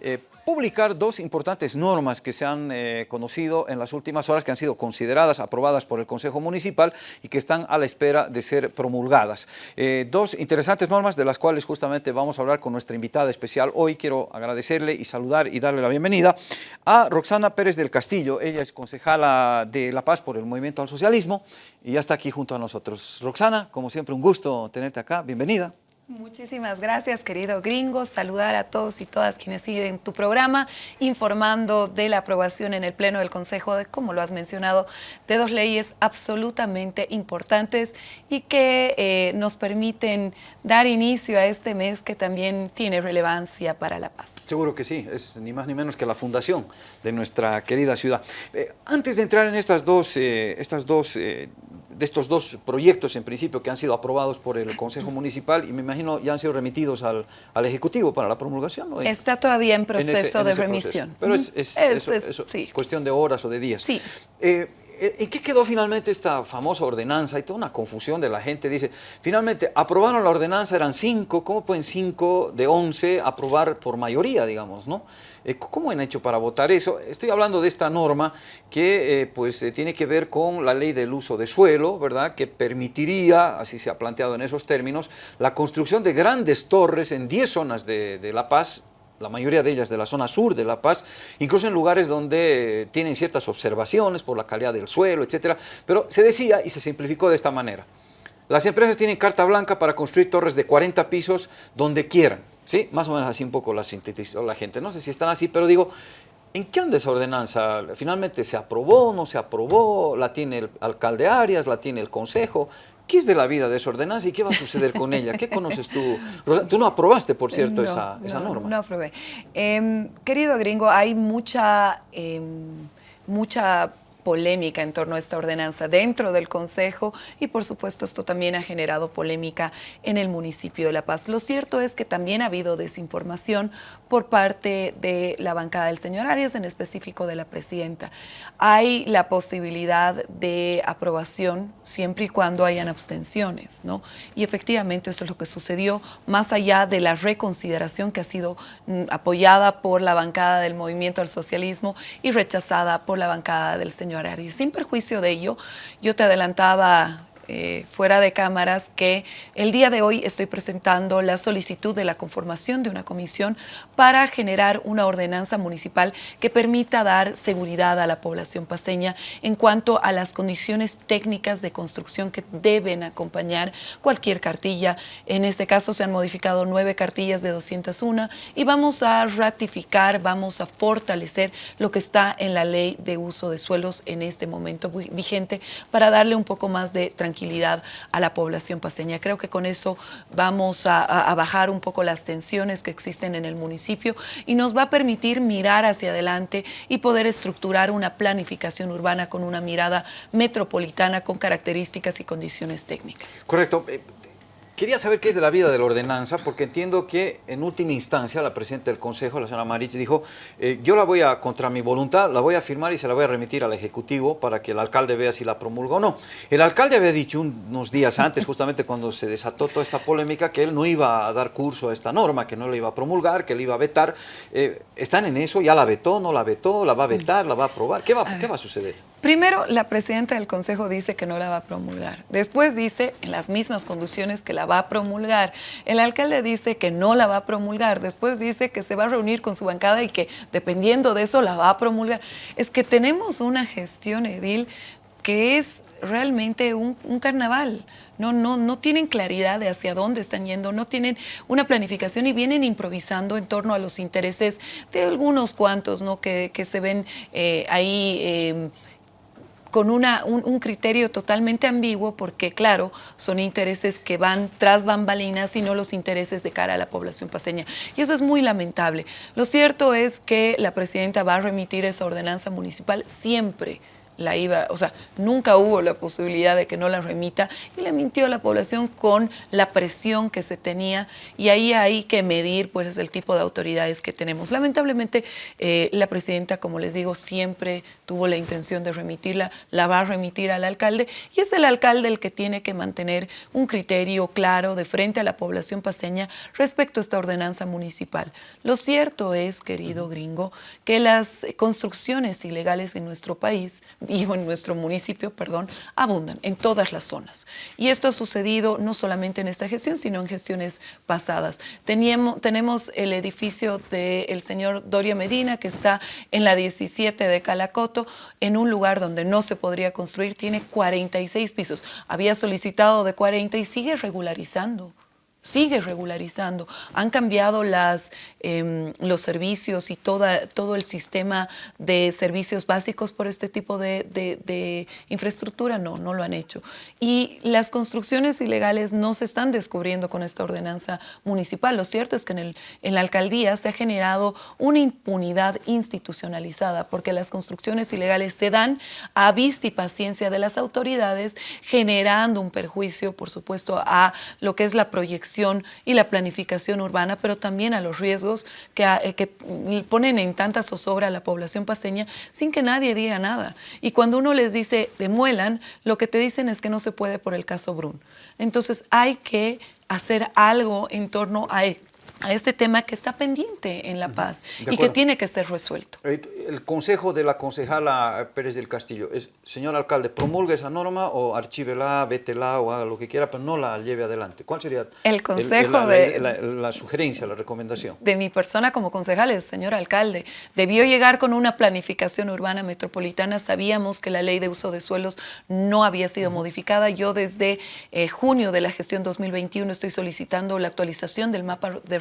eh, publicar dos importantes normas que se han eh, conocido en las últimas horas, que han sido consideradas, aprobadas por el Consejo Municipal y que están a la espera de ser promulgadas. Eh, dos interesantes normas de las cuales justamente vamos a hablar con nuestra invitada especial. Hoy quiero agradecerle y saludar y darle la bienvenida a Roxana Pérez del Castillo. Ella es concejala de La Paz por el Movimiento al Socialismo y ya está aquí junto a nosotros. Roxana, como siempre, un gusto tenerte acá. Bienvenida. Muchísimas gracias, querido gringo. Saludar a todos y todas quienes siguen tu programa, informando de la aprobación en el Pleno del Consejo de, como lo has mencionado, de dos leyes absolutamente importantes y que eh, nos permiten dar inicio a este mes que también tiene relevancia para la paz. Seguro que sí, es ni más ni menos que la fundación de nuestra querida ciudad. Eh, antes de entrar en estas dos, eh, estas dos de estos dos proyectos en principio que han sido aprobados por el Consejo Municipal y me imagino ya han sido remitidos al, al Ejecutivo para la promulgación. ¿no? Está todavía en proceso de remisión. Pero es, es, cuestión de horas o de días. Sí. Eh, ¿En qué quedó finalmente esta famosa ordenanza? Hay toda una confusión de la gente. Dice, finalmente, aprobaron la ordenanza, eran cinco, ¿cómo pueden cinco de once aprobar por mayoría, digamos, no? Eh, ¿Cómo han hecho para votar eso? Estoy hablando de esta norma que eh, pues tiene que ver con la ley del uso de suelo, ¿verdad? Que permitiría, así se ha planteado en esos términos, la construcción de grandes torres en 10 zonas de La Paz, la mayoría de ellas de la zona sur de La Paz, incluso en lugares donde tienen ciertas observaciones por la calidad del suelo, etcétera, pero se decía y se simplificó de esta manera. Las empresas tienen carta blanca para construir torres de 40 pisos donde quieran, ¿sí? Más o menos así un poco la sintetizó la gente, no sé si están así, pero digo, ¿en qué anda esa ordenanza? ¿Finalmente se aprobó, no se aprobó? ¿La tiene el alcalde Arias, la tiene el consejo? ¿Qué es de la vida de esa ordenanza y qué va a suceder con ella? ¿Qué conoces tú? Tú no aprobaste, por cierto, esa, esa norma. No aprobé. Em, querido gringo, hay mucha, em, mucha polémica en torno a esta ordenanza dentro del Consejo y por supuesto esto también ha generado polémica en el municipio de La Paz. Lo cierto es que también ha habido desinformación por parte de la bancada del señor Arias, en específico de la presidenta. Hay la posibilidad de aprobación siempre y cuando hayan abstenciones, ¿no? Y efectivamente eso es lo que sucedió, más allá de la reconsideración que ha sido mm, apoyada por la bancada del Movimiento al Socialismo y rechazada por la bancada del señor y sin perjuicio de ello, yo te adelantaba eh, fuera de cámaras que el día de hoy estoy presentando la solicitud de la conformación de una comisión para generar una ordenanza municipal que permita dar seguridad a la población paseña en cuanto a las condiciones técnicas de construcción que deben acompañar cualquier cartilla. En este caso se han modificado nueve cartillas de 201 y vamos a ratificar, vamos a fortalecer lo que está en la ley de uso de suelos en este momento vigente para darle un poco más de tranquilidad a la población paseña. Creo que con eso vamos a, bajar un poco las tensiones que existen en el municipio y nos va a permitir mirar hacia adelante y poder estructurar una planificación urbana con una mirada metropolitana con características y condiciones técnicas. Correcto. Quería saber qué es de la vida de la ordenanza, porque entiendo que en última instancia la presidenta del Consejo, la señora Marich, dijo, eh, yo la voy a, contra mi voluntad, la voy a firmar y se la voy a remitir al Ejecutivo para que el alcalde vea si la promulga o no. El alcalde había dicho unos días antes, justamente cuando se desató toda esta polémica, que él no iba a dar curso a esta norma, que no la iba a promulgar, que la iba a vetar. Eh, ¿Están en eso? ¿Ya la vetó? ¿No la vetó? ¿La va a vetar? ¿La va a aprobar? ¿Qué va, ¿qué va a suceder? Primero, la presidenta del Consejo dice que no la va a promulgar. Después dice, en las mismas condiciones, que la va a promulgar. El alcalde dice que no la va a promulgar. Después dice que se va a reunir con su bancada y que dependiendo de eso la va a promulgar. Es que tenemos una gestión edil que es realmente un, carnaval. No, no, no tienen claridad de hacia dónde están yendo, no tienen una planificación y vienen improvisando en torno a los intereses de algunos cuantos ¿no? que, se ven eh, ahí eh, con una, un, criterio totalmente ambiguo porque, claro, son intereses que van tras bambalinas y no los intereses de cara a la población paseña. Y eso es muy lamentable. Lo cierto es que la presidenta va a remitir esa ordenanza municipal siempre la iba, o sea, nunca hubo la posibilidad de que no la remita y le mintió a la población con la presión que se tenía y ahí hay que medir pues el tipo de autoridades que tenemos. Lamentablemente eh, la presidenta, como les digo, siempre tuvo la intención de remitirla, la va a remitir al alcalde y es el alcalde el que tiene que mantener un criterio claro de frente a la población paseña respecto a esta ordenanza municipal. Lo cierto es, querido gringo, que las construcciones ilegales en nuestro país y en nuestro municipio, perdón, abundan en todas las zonas. Y esto ha sucedido no solamente en esta gestión, sino en gestiones pasadas. Teníamos, tenemos el edificio del señor Doria Medina, que está en la 17 de Calacoto, en un lugar donde no se podría construir, tiene 46 pisos. Había solicitado de 40 y sigue regularizando sigue regularizando. Han cambiado las, em, los servicios y toda, todo el sistema de servicios básicos por este tipo de, infraestructura. No, no lo han hecho. Y las construcciones ilegales no se están descubriendo con esta ordenanza municipal. Lo cierto es que en, el, en la alcaldía se ha generado una impunidad institucionalizada porque las construcciones ilegales se dan a vista y paciencia de las autoridades, generando un perjuicio, por supuesto, a lo que es la proyección y la planificación urbana, pero también a los riesgos que, eh, que ponen en tanta zozobra a la población paseña sin que nadie diga nada. Y cuando uno les dice demuelan, lo que te dicen es que no se puede por el caso Brun. Entonces hay que hacer algo en torno a a este tema que está pendiente en La Paz y que tiene que ser resuelto. Eh, el consejo de la concejala Pérez del Castillo es, señor alcalde, promulgue esa norma o archívela, vétela o haga lo que quiera, pero no la lleve adelante. ¿Cuál sería el consejo de, la, sugerencia, la recomendación? De mi persona como concejal, señor alcalde, debió llegar con una planificación urbana metropolitana. Sabíamos que la ley de uso de suelos no había sido modificada. Yo desde eh, junio de la gestión 2021 estoy solicitando la actualización del mapa de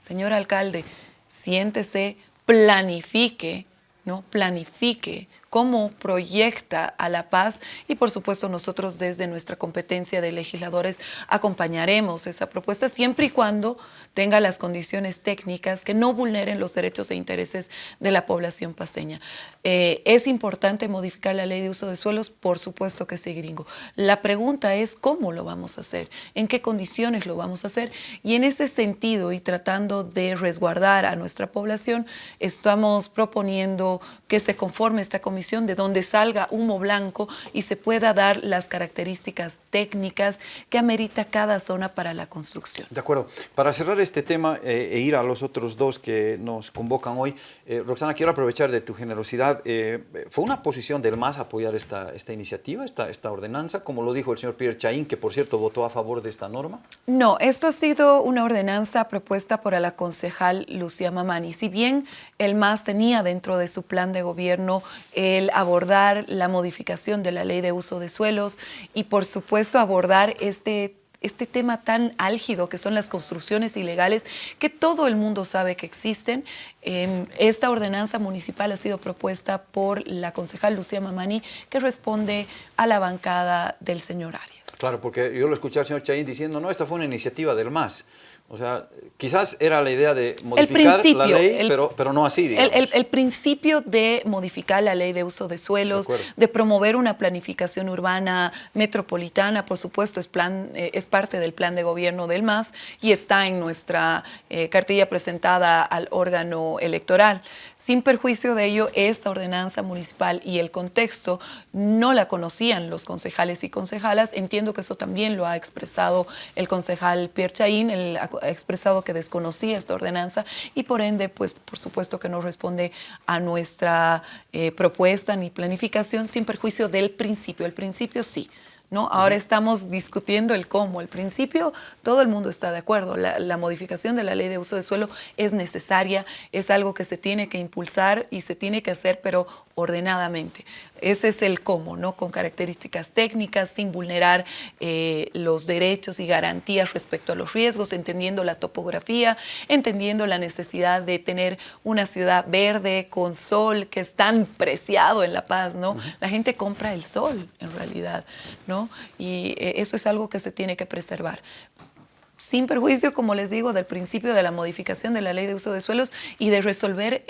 Señor alcalde, siéntese, planifique, ¿no? Planifique cómo proyecta a la paz y por supuesto nosotros desde nuestra competencia de legisladores acompañaremos esa propuesta siempre y cuando tenga las condiciones técnicas que no vulneren los derechos e intereses de la población paseña. Eh, ¿Es importante modificar la ley de uso de suelos? Por supuesto que sí, gringo. La pregunta es cómo lo vamos a hacer, en qué condiciones lo vamos a hacer y en ese sentido y tratando de resguardar a nuestra población, estamos proponiendo que se conforme esta comisión de donde salga humo blanco y se pueda dar las características técnicas que amerita cada zona para la construcción. De acuerdo. Para cerrar este tema eh, e ir a los otros dos que nos convocan hoy, eh, Roxana, quiero aprovechar de tu generosidad. Eh, ¿Fue una posición del MAS apoyar esta, esta iniciativa, esta, esta ordenanza, como lo dijo el señor Pierre Chaín, que por cierto votó a favor de esta norma? No, esto ha sido una ordenanza propuesta por la concejal Lucía Mamani. Si bien el MAS tenía dentro de su plan de gobierno el abordar la modificación de la ley de uso de suelos y por supuesto abordar este este tema tan álgido que son las construcciones ilegales que todo el mundo sabe que existen. Esta ordenanza municipal ha sido propuesta por la concejal Lucía Mamani que responde a la bancada del señor Arias. Claro, porque yo lo escuché al señor Chaín diciendo, no, esta fue una iniciativa del MAS. O sea, quizás era la idea de modificar la ley, pero, pero no así, digamos. El, principio de modificar la ley de uso de suelos, de, promover una planificación urbana metropolitana, por supuesto, es, plan, eh, es parte del plan de gobierno del MAS y está en nuestra eh, cartilla presentada al órgano electoral. Sin perjuicio de ello, esta ordenanza municipal y el contexto no la conocían los concejales y concejalas. Entiendo que eso también lo ha expresado el concejal Pierre Chaín, el ha expresado que desconocía esta ordenanza y por ende, pues por supuesto que no responde a nuestra eh, propuesta ni planificación sin perjuicio del principio. El principio sí. ¿No? Ahora estamos discutiendo el cómo. El principio, todo el mundo está de acuerdo. La, la, modificación de la ley de uso de suelo es necesaria, es algo que se tiene que impulsar y se tiene que hacer, pero ordenadamente. Ese es el cómo, ¿no? Con características técnicas, sin vulnerar eh, los derechos y garantías respecto a los riesgos, entendiendo la topografía, entendiendo la necesidad de tener una ciudad verde con sol que es tan preciado en La Paz, ¿no? La gente compra el sol, en realidad, ¿no? Y eh, eso es algo que se tiene que preservar. Sin perjuicio, como les digo, del principio de la modificación de la ley de uso de suelos y de resolver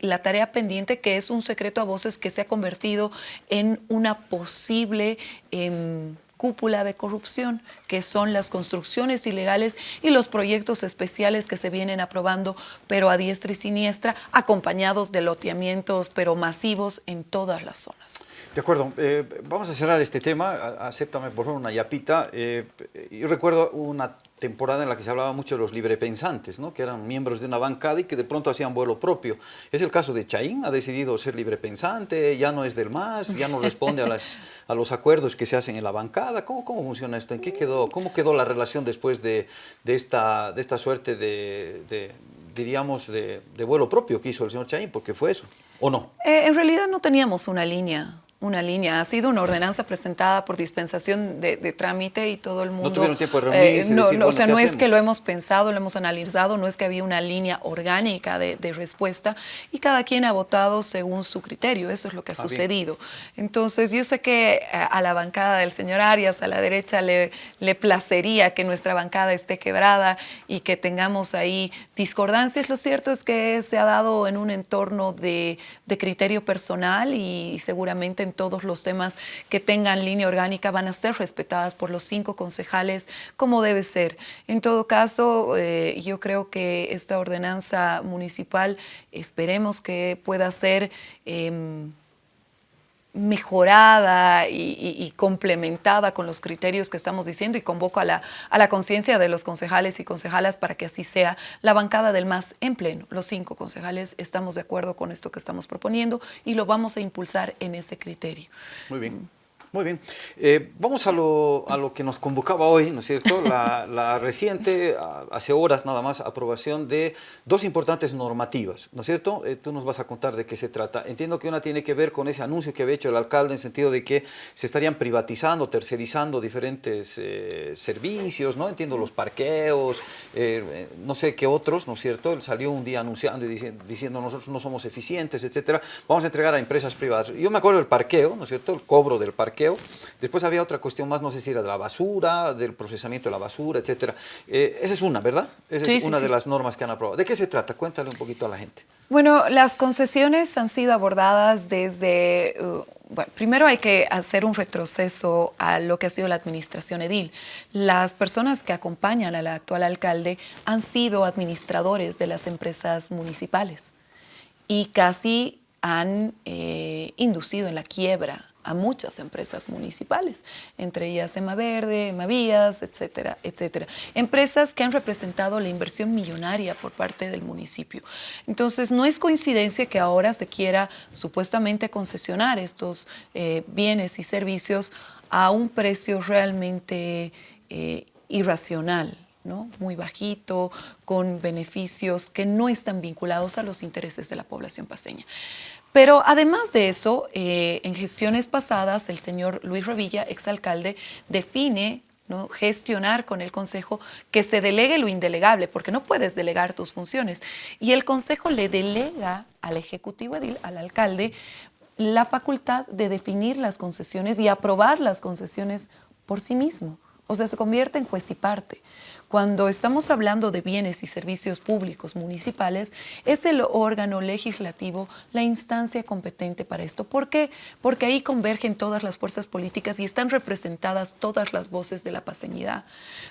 la tarea pendiente que es un secreto a voces que se ha convertido en una posible... Em, cúpula de corrupción, que son las construcciones ilegales y los proyectos especiales que se vienen aprobando, pero a diestra y siniestra, acompañados de loteamientos, pero masivos en todas las zonas. De acuerdo, eh, vamos a cerrar este tema, acéptame por favor una yapita. Eh, yo recuerdo una temporada en la que se hablaba mucho de los librepensantes, ¿no? que eran miembros de una bancada y que de pronto hacían vuelo propio. Es el caso de Chaín, ha decidido ser librepensante, ya no es del MAS, ya no responde a, las, a los acuerdos que se hacen en la bancada. ¿Cómo, cómo funciona esto? ¿En qué quedó, ¿Cómo quedó la relación después de, esta, de esta suerte de, de diríamos, de, de, vuelo propio que hizo el señor Chaín? Porque fue eso, ¿o no? Eh, en realidad no teníamos una línea una línea. Ha sido una ordenanza presentada por dispensación de, trámite y todo el mundo... ¿No tuvieron tiempo de reunirse? Eh, no, o sea, no es que lo hemos pensado, lo hemos analizado, no es que había una línea orgánica de, respuesta y cada quien ha votado según su criterio. Eso es lo que ha ah, sucedido. Entonces, yo sé que a, la bancada del señor Arias, a la derecha, le, le placería que nuestra bancada esté quebrada y que tengamos ahí discordancias. Lo cierto es que se ha dado en un entorno de, de criterio personal y seguramente en todos los temas que tengan línea orgánica van a ser respetadas por los cinco concejales como debe ser. En todo caso, eh, yo creo que esta ordenanza municipal esperemos que pueda ser... Em, mejorada y, complementada con los criterios que estamos diciendo y convoco a la, a la conciencia de los concejales y concejalas para que así sea la bancada del MAS en pleno. Los cinco concejales estamos de acuerdo con esto que estamos proponiendo y lo vamos a impulsar en este criterio. Muy bien. Muy bien. Eh, vamos a lo, a lo, que nos convocaba hoy, ¿no es cierto? La, reciente, hace horas nada más, aprobación de dos importantes normativas, ¿no es cierto? Eh, tú nos vas a contar de qué se trata. Entiendo que una tiene que ver con ese anuncio que había hecho el alcalde en sentido de que se estarían privatizando, tercerizando diferentes eh, servicios, ¿no? Entiendo los parqueos, no sé qué otros, ¿no es cierto? Él salió un día anunciando y diciendo, diciendo nosotros no somos eficientes, etcétera. Vamos a entregar a empresas privadas. Yo me acuerdo del parqueo, ¿no es cierto? El cobro del parqueo Después había otra cuestión más, no sé si era de la basura, del procesamiento de la basura, etcétera. Eh, esa es una, ¿verdad? Esa es una de las normas que han aprobado. ¿De qué se trata? Cuéntale un poquito a la gente. Bueno, las concesiones han sido abordadas desde... Uh, bueno, primero hay que hacer un retroceso a lo que ha sido la administración edil. Las personas que acompañan al actual alcalde han sido administradores de las empresas municipales y casi han eh, inducido en la quiebra a muchas empresas municipales, entre ellas Verde, Emavías, etcétera, etcétera. Empresas que han representado la inversión millonaria por parte del municipio. Entonces, no es coincidencia que ahora se quiera supuestamente concesionar estos eh, bienes y servicios a un precio realmente eh, irracional, ¿no? muy bajito, con beneficios que no están vinculados a los intereses de la población paseña. Pero además de eso, eh, en gestiones pasadas, el señor Luis Revilla, exalcalde, define ¿no? gestionar con el Consejo que se delegue lo indelegable, porque no puedes delegar tus funciones. Y el Consejo le delega al Ejecutivo Edil, al alcalde, la facultad de definir las concesiones y aprobar las concesiones por sí mismo. O sea, se convierte en juez y parte. Cuando estamos hablando de bienes y servicios públicos municipales, es el órgano legislativo la instancia competente para esto. ¿Por qué? Porque ahí convergen todas las fuerzas políticas y están representadas todas las voces de la paseñidad.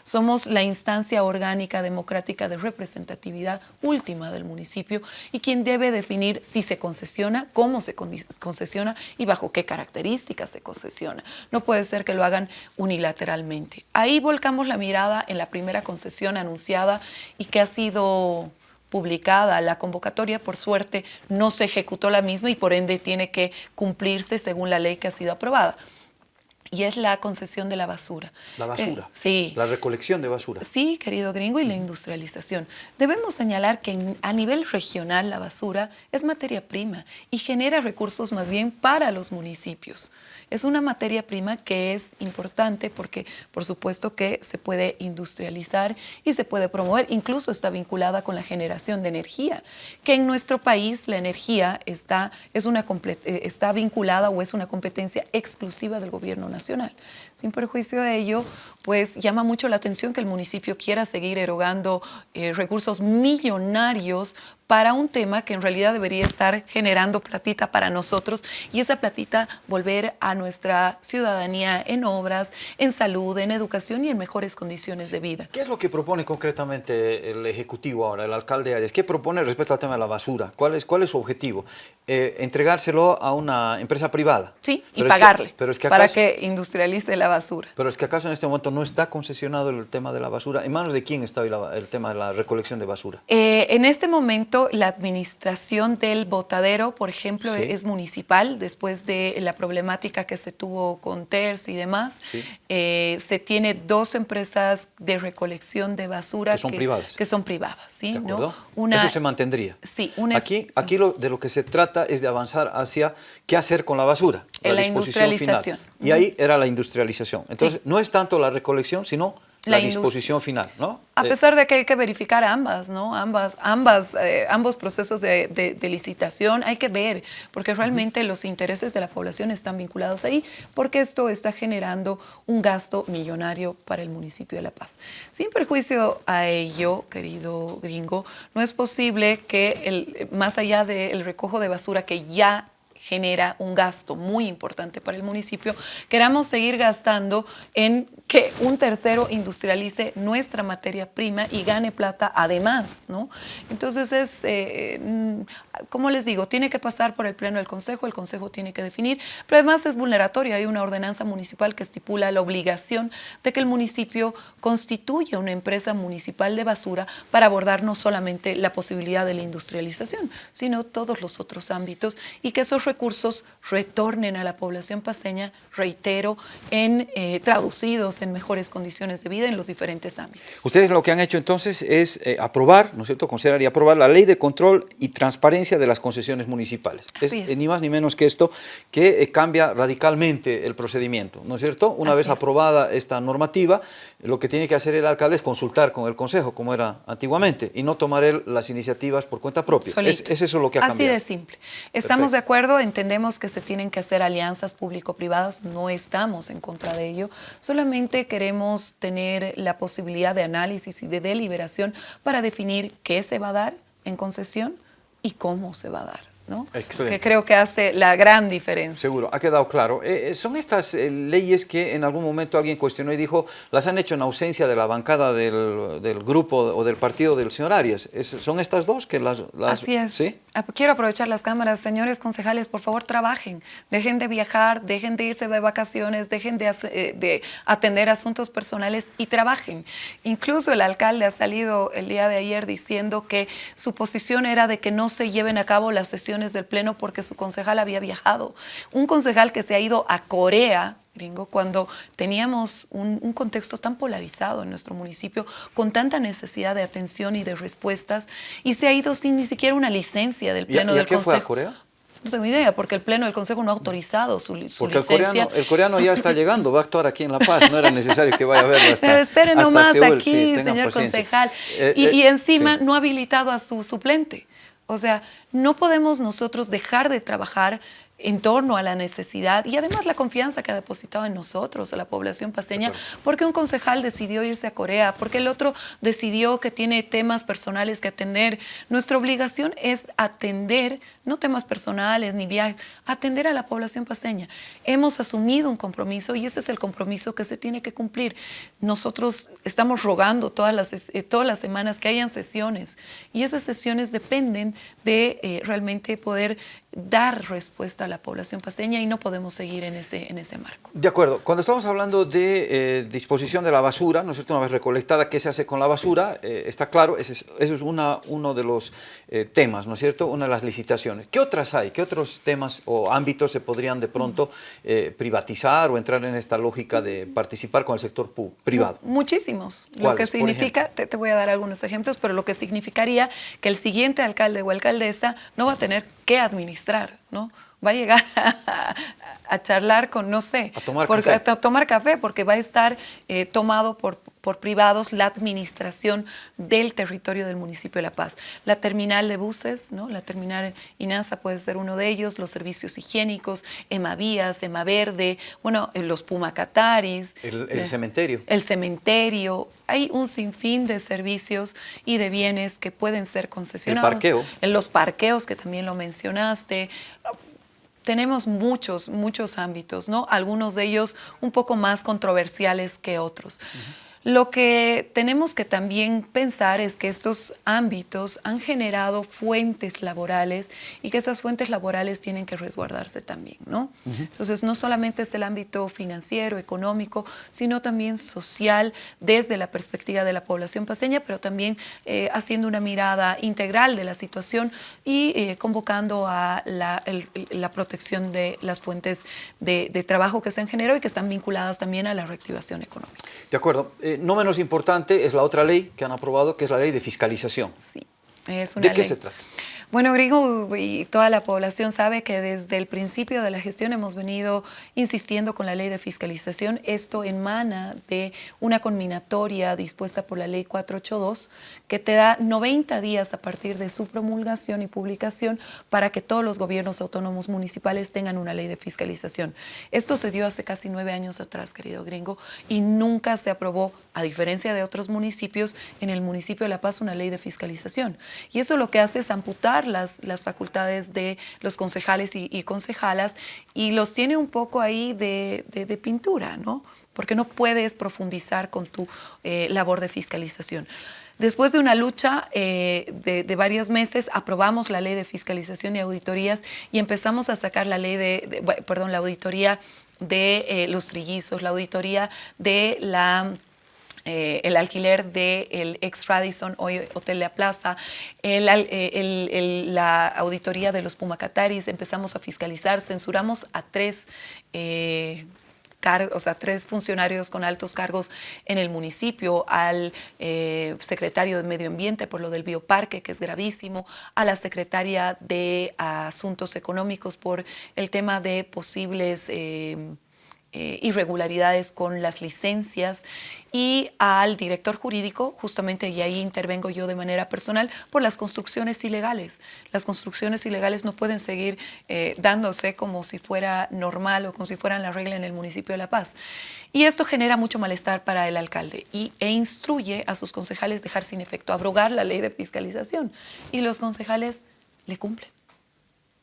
Somos la instancia orgánica democrática de representatividad última del municipio y quien debe definir si se concesiona, cómo se concesiona y bajo qué características se concesiona. No puede ser que lo hagan unilateralmente. Ahí volcamos la mirada en la primera concesión anunciada y que ha sido publicada la convocatoria, por suerte no se ejecutó la misma y por ende tiene que cumplirse según la ley que ha sido aprobada. Y es la concesión de la basura. La basura. Eh, sí. La recolección de basura. Sí, querido gringo, y la industrialización. Debemos señalar que a nivel regional la basura es materia prima y genera recursos más bien para los municipios. Es una materia prima que es importante porque por supuesto que se puede industrializar y se puede promover, incluso está vinculada con la generación de energía, que en nuestro país la energía está, es una, eh, está vinculada o es una competencia exclusiva del gobierno nacional. Sin perjuicio de ello, pues llama mucho la atención que el municipio quiera seguir erogando eh, recursos millonarios para un tema que en realidad debería estar generando platita para nosotros y esa platita volver a nuestra ciudadanía en obras, en salud, en educación y en mejores condiciones de vida. ¿Qué es lo que propone concretamente el Ejecutivo ahora, el alcalde Arias? ¿Qué propone respecto al tema de la basura? ¿Cuál es, cuál es su objetivo? Eh, ¿Entregárselo a una empresa privada? Sí, y pagarle para que industrialice la basura. Pero es que acaso en este momento no está concesionado el tema de la basura. ¿En manos de quién está el tema de la recolección de basura? Eh, en este momento la administración del botadero, por ejemplo, es municipal, después de la problemática que se tuvo con TERS y demás. Eh, se tiene dos empresas de recolección de basura. Que son privadas. Que son privadas, ¿sí? Una, Eso se mantendría. Sí. aquí aquí lo, de lo que se trata es de avanzar hacia qué hacer con la basura. En la, industrialización. Y ahí era la industrialización. Entonces, no es tanto la recolección, sino la, disposición final, ¿no? A eh, pesar de que hay que verificar ambas, ¿no? Ambas, ambas, eh, ambos procesos de, licitación hay que ver, porque realmente los intereses de la población están vinculados ahí, porque esto está generando un gasto millonario para el municipio de La Paz. Sin perjuicio a ello, querido gringo, no es posible que el, más allá del recojo de basura que ya genera un gasto muy importante para el municipio, queramos seguir gastando en que un tercero industrialice nuestra materia prima y gane plata además, ¿no? Entonces es, eh, mm, como les digo, tiene que pasar por el pleno del Consejo, el Consejo tiene que definir, pero además es vulneratorio, hay una ordenanza municipal que estipula la obligación de que el municipio constituya una empresa municipal de basura para abordar no solamente la posibilidad de la industrialización, sino todos los otros ámbitos y que esos recursos retornen a la población paseña, reitero, en eh, traducidos en mejores condiciones de vida en los diferentes ámbitos. Ustedes lo que han hecho entonces es eh, aprobar, ¿no es cierto?, considerar y aprobar la ley de control y transparencia de las concesiones municipales. Es, eh, ni más ni menos que esto que cambia radicalmente el procedimiento, ¿no es cierto? Una vez aprobada esta normativa, lo que tiene que hacer el alcalde es consultar con el consejo, como era antiguamente, y no tomar él las iniciativas por cuenta propia. Es, eso lo que ha cambiado. Así de simple. Estamos de acuerdo, entendemos que se tienen que hacer alianzas público-privadas, no estamos en contra de ello, solamente queremos tener la posibilidad de análisis y de deliberación para definir qué se va a dar en concesión y cómo se va a dar. ¿no? que creo que hace la gran diferencia. Seguro, ha quedado claro. Eh, eh, son estas eh, leyes que en algún momento alguien cuestionó y dijo, las han hecho en ausencia de la bancada del, del grupo o del partido del señor Arias. ¿Son estas dos que las, las... Así es. ¿Sí? Ah, quiero aprovechar las cámaras. Señores concejales, por favor, trabajen. Dejen de viajar, dejen de irse de vacaciones, dejen de, de atender asuntos personales y trabajen. Incluso el alcalde ha salido el día de ayer diciendo que su posición era de que no se lleven a cabo las sesiones del Pleno porque su concejal había viajado. Un concejal que se ha ido a Corea, gringo, cuando teníamos un, contexto tan polarizado en nuestro municipio, con tanta necesidad de atención y de respuestas, y se ha ido sin ni siquiera una licencia del Pleno del Consejo. fue a Corea? No tengo idea, porque el Pleno del Consejo no ha autorizado su, porque licencia. El coreano, el coreano, ya está llegando, va a actuar aquí en La Paz, no era necesario que vaya a verlo hasta Pero esperen nomás aquí, señor concejal. Eh, y, y, eh, encima no ha habilitado a su suplente. O sea, no podemos nosotros dejar de trabajar en torno a la necesidad y además la confianza que ha depositado en nosotros, a la población paseña, porque un concejal decidió irse a Corea, porque el otro decidió que tiene temas personales que atender. Nuestra obligación es atender, no temas personales ni viajes, atender a la población paseña. Hemos asumido un compromiso y ese es el compromiso que se tiene que cumplir. Nosotros estamos rogando todas las, eh, todas las semanas que hayan sesiones y esas sesiones dependen de eh, realmente poder dar respuesta a la población paseña y no podemos seguir en ese, en ese marco. De acuerdo. Cuando estamos hablando de eh, disposición de la basura, ¿no es cierto? Una vez recolectada, ¿qué se hace con la basura? Eh, está claro, ese es, es una, uno de los eh, temas, ¿no es cierto? Una de las licitaciones. ¿Qué otras hay? ¿Qué otros temas o ámbitos se podrían de pronto privatizar o entrar en esta lógica de participar con el sector privado? Muchísimos. Lo que significa, te, te voy a dar algunos ejemplos, pero lo que significaría que el siguiente alcalde o alcaldesa no va a tener que administrar, ¿no? Va a llegar a, charlar con, no sé, a tomar, porque, café. A tomar café, porque va a estar eh, tomado por por privados la administración del territorio del municipio de La Paz. La terminal de buses, ¿no? la terminal INASA puede ser uno de ellos, los servicios higiénicos, Emavías, Verde, bueno, eh, los Pumacataris. El, el cementerio. El cementerio. Hay un sinfín de servicios y de bienes que pueden ser concesionados. El parqueo. En los parqueos, que también lo mencionaste tenemos muchos, muchos ámbitos, ¿no? Algunos de ellos un poco más controversiales que otros. Lo que tenemos que también pensar es que estos ámbitos han generado fuentes laborales y que esas fuentes laborales tienen que resguardarse también, ¿no? Entonces, no solamente es el ámbito financiero, económico, sino también social desde la perspectiva de la población paseña, pero también eh, haciendo una mirada integral de la situación y eh, convocando a la, protección de las fuentes de, de, trabajo que se han generado y que están vinculadas también a la reactivación económica. De acuerdo. Eh, no menos importante es la otra ley que han aprobado, que es la ley de fiscalización. Sí, es una ¿De qué se trata? Bueno, Gringo y toda la población sabe que desde el principio de la gestión hemos venido insistiendo con la ley de fiscalización. Esto emana de una combinatoria dispuesta por la ley 482 que te da 90 días a partir de su promulgación y publicación para que todos los gobiernos autónomos municipales tengan una ley de fiscalización. Esto se dio hace casi nueve años atrás, querido Gringo, y nunca se aprobó, a diferencia de otros municipios, en el municipio de La Paz una ley de fiscalización. Y eso lo que hace es amputar las, las facultades de los concejales y, concejalas y los tiene un poco ahí de, de, pintura, ¿no? Porque no puedes profundizar con tu eh, labor de fiscalización. Después de una lucha eh, de, de, varios meses, aprobamos la ley de fiscalización y auditorías y empezamos a sacar la ley de, perdón, la auditoría de eh, los trillizos, la auditoría de la eh, el alquiler del ex Radisson, hoy Hotel La Plaza, eh, la auditoría de los Pumacataris, empezamos a fiscalizar, censuramos a tres eh, o sea, tres funcionarios con altos cargos en el municipio, al secretario de Medio Ambiente por lo del bioparque, que es gravísimo, a la secretaria de Asuntos Económicos por el tema de posibles eh, irregularidades con las licencias y al director jurídico, justamente, y ahí intervengo yo de manera personal, por las construcciones ilegales. Las construcciones ilegales no pueden seguir eh, dándose como si fuera normal o como si fueran la regla en el municipio de La Paz. Y esto genera mucho malestar para el alcalde y, e instruye a sus concejales dejar sin efecto, abrogar la ley de fiscalización. Y los concejales le cumplen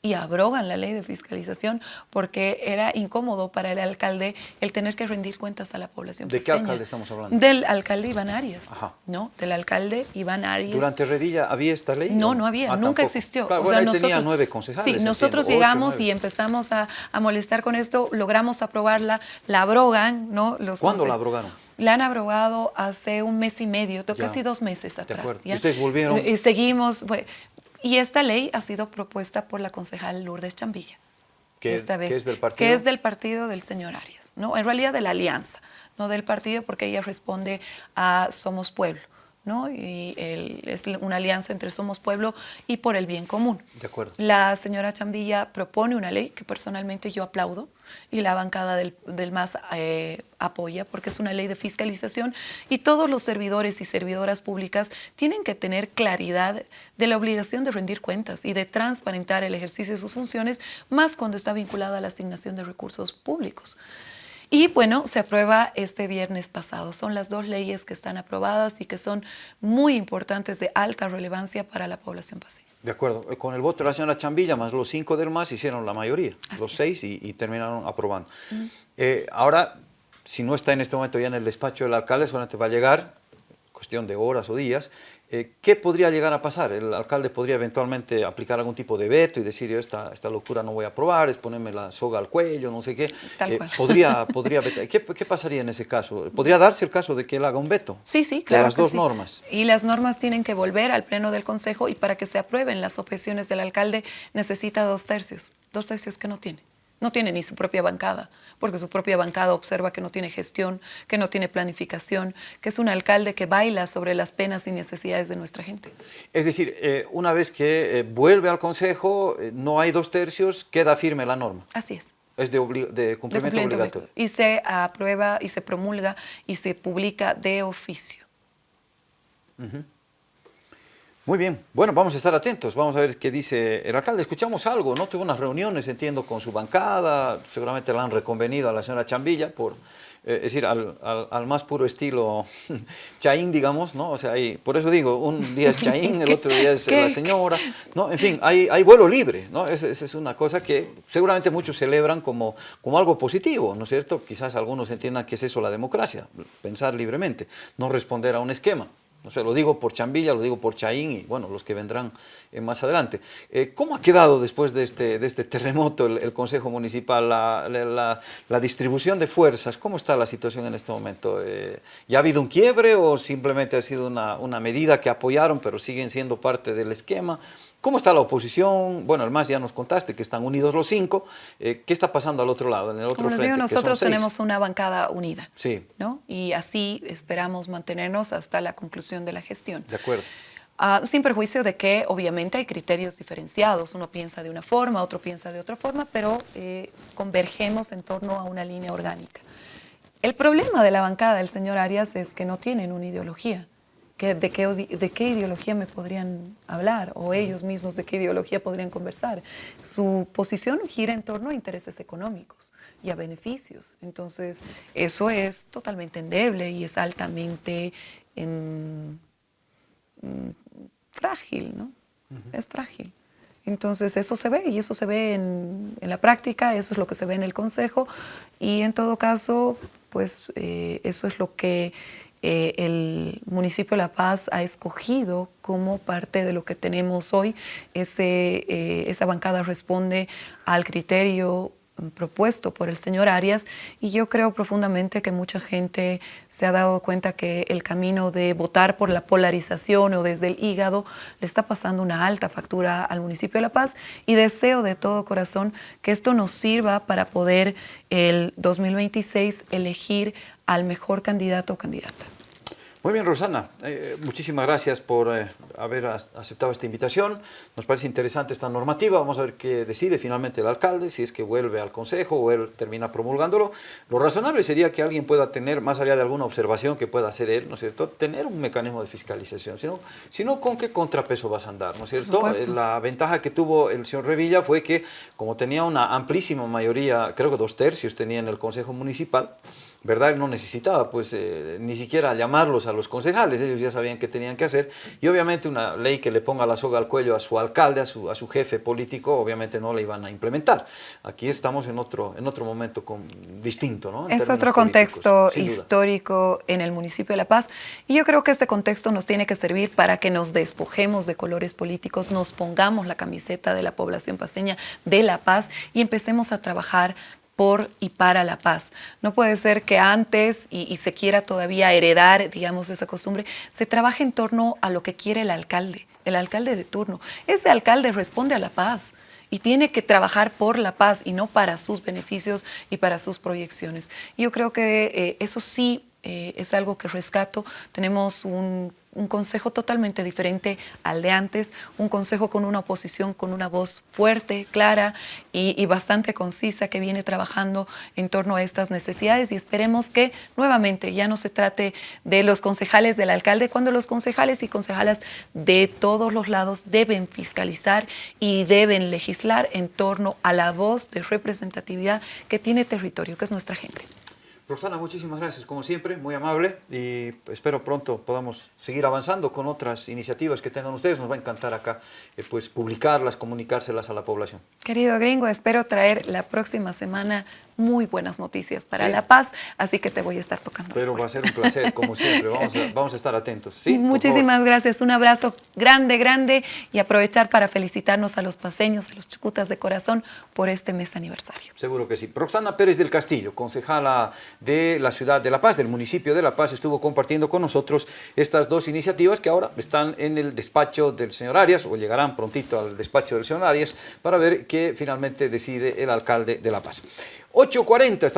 y abrogan la ley de fiscalización porque era incómodo para el alcalde el tener que rendir cuentas a la población. ¿De qué alcalde estamos hablando? Del alcalde Iván Arias. ¿no? Del alcalde Iván Arias. ¿Durante Redilla había esta ley? No, no había, ah, nunca existió. Claro, o sea, nosotros, tenía nueve concejales. Sí, nosotros llegamos y empezamos a, molestar con esto, logramos aprobarla, la abrogan, ¿no? Los ¿Cuándo la abrogaron? La han abrogado hace un mes y medio, casi dos meses atrás. ¿Y ustedes volvieron? Y seguimos, y esta ley ha sido propuesta por la concejal Lourdes Chambilla. ¿Qué, esta vez, es del partido? Que es del partido del señor Arias, ¿no? En realidad de la alianza, no del partido porque ella responde a Somos Pueblo. ¿No? Y es una alianza entre Somos Pueblo y por el bien común. De acuerdo. La señora Chambilla propone una ley que personalmente yo aplaudo y la bancada del, MAS eh, apoya porque es una ley de fiscalización y todos los servidores y servidoras públicas tienen que tener claridad de la obligación de rendir cuentas y de transparentar el ejercicio de sus funciones, más cuando está vinculada a la asignación de recursos públicos. Y bueno, se aprueba este viernes pasado. Son las dos leyes que están aprobadas y que son muy importantes de alta relevancia para la población paseña. De acuerdo. Eh, con el voto de la señora Chambilla, más los cinco del MAS, hicieron la mayoría, los seis, y, terminaron aprobando. Eh, ahora, si no está en este momento ya en el despacho del alcalde, solamente va a llegar, cuestión de horas o días, eh, ¿Qué podría llegar a pasar? El alcalde podría eventualmente aplicar algún tipo de veto y decir, yo esta, esta locura no voy a aprobar, es ponerme la soga al cuello, no sé qué. Eh, podría, podría ¿Qué, ¿Qué, pasaría en ese caso? ¿Podría darse el caso de que él haga un veto? Sí, sí, claro. De las dos normas. Y las normas tienen que volver al pleno del Consejo y para que se aprueben las objeciones del alcalde necesita dos tercios, dos tercios que no tiene. No tiene ni su propia bancada, porque su propia bancada observa que no tiene gestión, que no tiene planificación, que es un alcalde que baila sobre las penas y necesidades de nuestra gente. Es decir, eh, una vez que eh, vuelve al Consejo, eh, no hay dos tercios, queda firme la norma. Así es. Es de, de cumplimiento, obligatorio. Y se aprueba y se promulga y se publica de oficio. Muy bien, bueno, vamos a estar atentos, vamos a ver qué dice el alcalde. Escuchamos algo, ¿no? Tuvo unas reuniones, entiendo, con su bancada, seguramente la han reconvenido a la señora Chambilla por, eh, es decir, al, al, más puro estilo Chaín, digamos, ¿no? O sea, hay, por eso digo, un día es Chaín, el otro día es la señora, ¿no? En fin, hay, hay vuelo libre, ¿no? Esa, es una cosa que seguramente muchos celebran como, como algo positivo, ¿no es cierto? Quizás algunos entiendan que es eso la democracia, pensar libremente, no responder a un esquema. No sé, lo digo por Chambilla, lo digo por Chaín y bueno, los que vendrán eh, más adelante. Eh, ¿Cómo ha quedado después de este, de este terremoto el, Consejo Municipal, la, la, distribución de fuerzas? ¿Cómo está la situación en este momento? Eh, ¿Ya ha habido un quiebre o simplemente ha sido una, una medida que apoyaron pero siguen siendo parte del esquema? ¿Cómo está la oposición? Bueno, además ya nos contaste que están unidos los cinco. ¿Qué está pasando al otro lado, en el otro Como frente? Digo, nosotros tenemos una bancada unida. Sí. ¿no? Y así esperamos mantenernos hasta la conclusión de la gestión. De acuerdo. Ah, sin perjuicio de que obviamente hay criterios diferenciados, uno piensa de una forma, otro piensa de otra forma, pero eh, convergemos en torno a una línea orgánica. El problema de la bancada del señor Arias es que no tienen una ideología. De, qué, ¿De qué ideología me podrían hablar? O ellos mismos de qué ideología podrían conversar. Su posición gira en torno a intereses económicos y a beneficios. Entonces, eso es totalmente endeble y es altamente en, frágil, ¿no? Es frágil. Entonces eso se ve y eso se ve en, la práctica, eso es lo que se ve en el consejo y en todo caso, pues eh, eso es lo que eh, el municipio de La Paz ha escogido como parte de lo que tenemos hoy. Ese, eh, esa bancada responde al criterio propuesto por el señor Arias y yo creo profundamente que mucha gente se ha dado cuenta que el camino de votar por la polarización o desde el hígado le está pasando una alta factura al municipio de La Paz y deseo de todo corazón que esto nos sirva para poder el 2026 elegir al mejor candidato o candidata. Muy bien, Rosana. Eh, muchísimas gracias por eh, haber aceptado esta invitación. Nos parece interesante esta normativa. Vamos a ver qué decide finalmente el alcalde, si es que vuelve al consejo o él termina promulgándolo. Lo razonable sería que alguien pueda tener, más allá de alguna observación que pueda hacer él, ¿no es cierto?, tener un mecanismo de fiscalización. Si no, si no ¿con qué contrapeso vas a andar? ¿no es cierto? Eh, la ventaja que tuvo el señor Revilla fue que, como tenía una amplísima mayoría, creo que dos tercios tenía en el consejo municipal, ¿verdad? No necesitaba pues eh, ni siquiera llamarlos a los concejales, ellos ya sabían qué tenían que hacer y obviamente una ley que le ponga la soga al cuello a su alcalde, a su, a su jefe político, obviamente no la iban a implementar. Aquí estamos en otro, en otro momento con, distinto, ¿no? es otro contexto histórico en el municipio de La Paz y yo creo que este contexto nos tiene que servir para que nos despojemos de colores políticos, nos pongamos la camiseta de la población paseña de La Paz y empecemos a trabajar por y para la paz. No puede ser que antes, y, se quiera todavía heredar, digamos, esa costumbre, se trabaje en torno a lo que quiere el alcalde, el alcalde de turno. Ese alcalde responde a la paz y tiene que trabajar por la paz y no para sus beneficios y para sus proyecciones. Yo creo que eh, eso sí eh, es algo que rescato. Tenemos un un consejo totalmente diferente al de antes, un consejo con una oposición con una voz fuerte, clara y, bastante concisa que viene trabajando en torno a estas necesidades y esperemos que nuevamente ya no se trate de los concejales del alcalde, cuando los concejales y concejalas de todos los lados deben fiscalizar y deben legislar en torno a la voz de representatividad que tiene territorio, que es nuestra gente. Rosana, muchísimas gracias, como siempre, muy amable y espero pronto podamos seguir avanzando con otras iniciativas que tengan ustedes. Nos va a encantar acá eh, pues publicarlas, comunicárselas a la población. Querido gringo, espero traer la próxima semana muy buenas noticias para La Paz, así que te voy a estar tocando. Pero va a ser un placer, como siempre, vamos a, estar atentos. ¿sí? Muchísimas gracias, un abrazo grande, grande y aprovechar para felicitarnos a los paseños, a los chucutas de corazón por este mes aniversario. Seguro que sí. Roxana Pérez del Castillo, concejala de la ciudad de La Paz, del municipio de La Paz, estuvo compartiendo con nosotros estas dos iniciativas que ahora están en el despacho del señor Arias, o llegarán prontito al despacho del señor Arias, para ver qué finalmente decide el alcalde de La Paz. 8.40, estamos